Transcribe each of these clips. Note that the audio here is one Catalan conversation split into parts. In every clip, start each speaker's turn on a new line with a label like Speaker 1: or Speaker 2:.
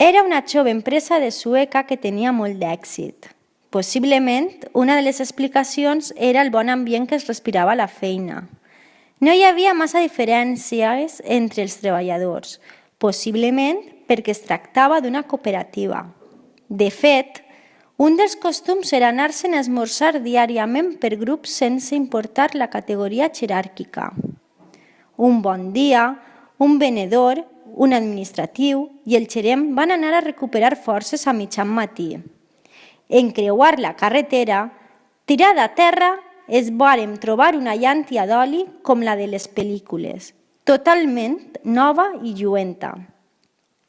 Speaker 1: Era una jove empresa de Sueca que tenia molt d'èxit. Possiblement, una de les explicacions era el bon ambient que es respirava a la feina. No hi havia massa diferències entre els treballadors, possiblement perquè es tractava d'una cooperativa. De fet, un dels costums era anar-se'n a esmorzar diàriament per grups sense importar la categoria jeràrquica. Un bon dia, un venedor, un administratiu i el gerent van anar a recuperar forces a mitjan matí. En creuar la carretera, tirada a terra, es vàrem trobar una llàntia d'oli com la de les pel·lícules, totalment nova i lluenta.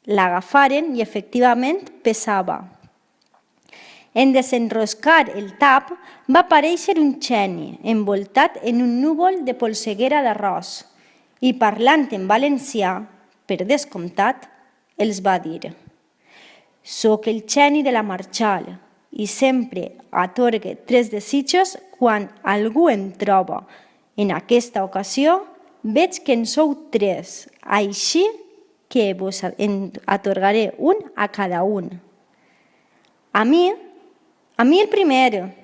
Speaker 1: L'agafaren i efectivament pesava. En desenroscar el tap va aparèixer un geni envoltat en un núvol de polseguera d'arròs i parlant en valencià, per descomptat, els va dir «Soc el geni de la Marchal i sempre atorgue tres desitjos quan algú em troba. En aquesta ocasió veig que en sou tres, així que vos atorgaré un a cada un. A mi a mi el primer.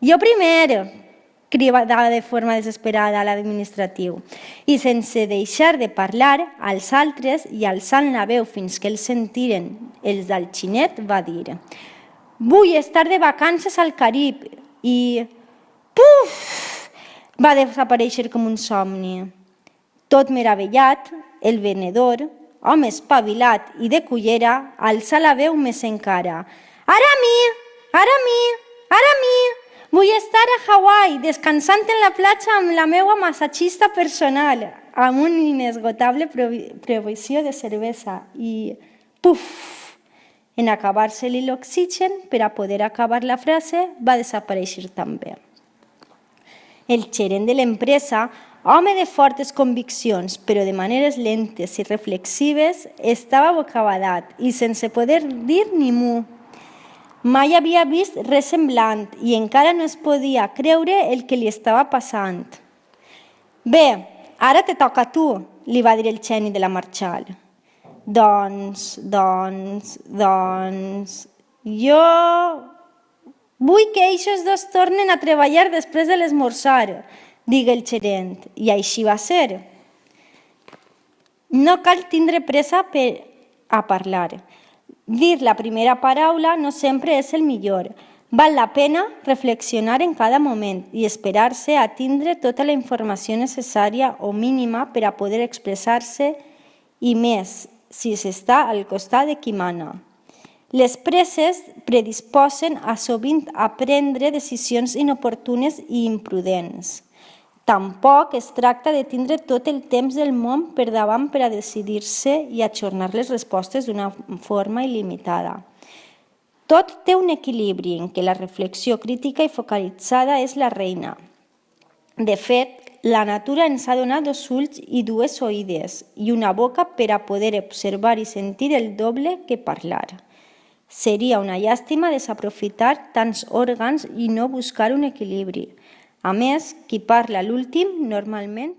Speaker 1: Jo primer, cridava de forma desesperada a l'administratiu. I sense deixar de parlar als altres i alçant la veu fins que els sentiren els del xinet, va dir «Vull estar de vacances al Carib» i «Puf!» va desaparèixer com un somni. Tot meravellat, el venedor, home espavilat i de cullera, alça la veu més encara. «Ara a mi! Ara ara mi, vull estar a Hawaii descansant en la platja amb la meva massatgista personal, amb una inesgotable provisió de cervesa i puf! En acabar-se-li l'oxigen, per a poder acabar la frase, va desaparèixer també. El gerent de l'empresa, home de fortes conviccions, però de maneres lentes i reflexives, estava bocabadat i sense poder dir ni mu. Mai havia vist res semblant i encara no es podia creure el que li estava passant. Bé, ara te toca a tu, li va dir el geni de la Marchal. Doncs, doncs, doncs... Jo vull que eixos dos tornen a treballar després de l'esmorzar, digue el gerent, i així va ser. No cal tindre pressa per a parlar. Dir la primera paraula no sempre és el millor. Val la pena reflexionar en cada moment i esperar-se a tindre tota la informació necessària o mínima per a poder expressar-se i més si s'està al costat de qui mana. Les presses predisposen a sovint a prendre decisions inoportunes i imprudents. Tampoc es tracta de tindre tot el temps del món per davant per a decidir-se i ajornar les respostes d'una forma il·limitada. Tot té un equilibri en què la reflexió crítica i focalitzada és la reina. De fet, la natura ens ha donat dos ulls i dues oïdes i una boca per a poder observar i sentir el doble que parlar. Seria una llàstima desaprofitar tants òrgans i no buscar un equilibri. A més, qui parla l'últim normalment